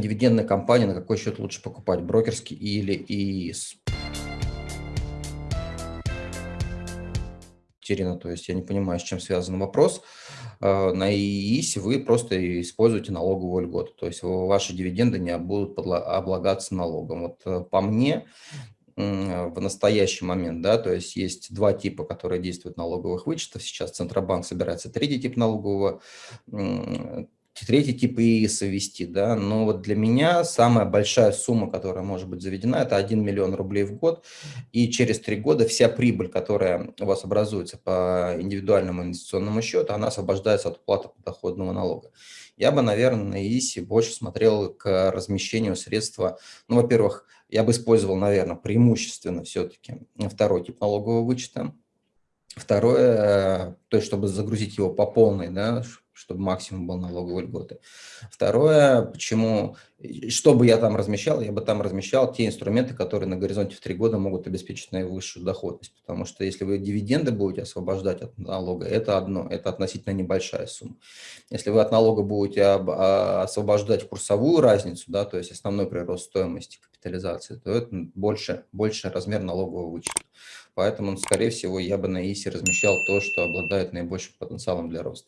дивидендная компания, на какой счет лучше покупать, брокерский или ИИС? Терина, то есть я не понимаю, с чем связан вопрос. Э, на ИИСе вы просто используете налоговую льготу, то есть ваши дивиденды не будут облагаться налогом. Вот э, по мне, в настоящий момент, да, то есть есть два типа, которые действуют налоговых вычетов. Сейчас Центробанк собирается третий тип налогового третий тип и совести, да, но вот для меня самая большая сумма, которая может быть заведена, это 1 миллион рублей в год, и через три года вся прибыль, которая у вас образуется по индивидуальному инвестиционному счету, она освобождается от уплаты подоходного налога. Я бы, наверное, на ИИСе больше смотрел к размещению средства, ну, во-первых, я бы использовал, наверное, преимущественно все-таки второй тип налогового вычета, Второе, то есть чтобы загрузить его по полной, да, чтобы максимум был налоговой льготы. Второе, почему, что бы я там размещал, я бы там размещал те инструменты, которые на горизонте в три года могут обеспечить наивысшую доходность. Потому что если вы дивиденды будете освобождать от налога, это одно, это относительно небольшая сумма. Если вы от налога будете а, освобождать курсовую разницу, да, то есть основной прирост стоимости капитализации, то это больше, больше размер налогового вычета. Поэтому, скорее всего, я бы на ИСе размещал то, что обладает наибольшим потенциалом для роста.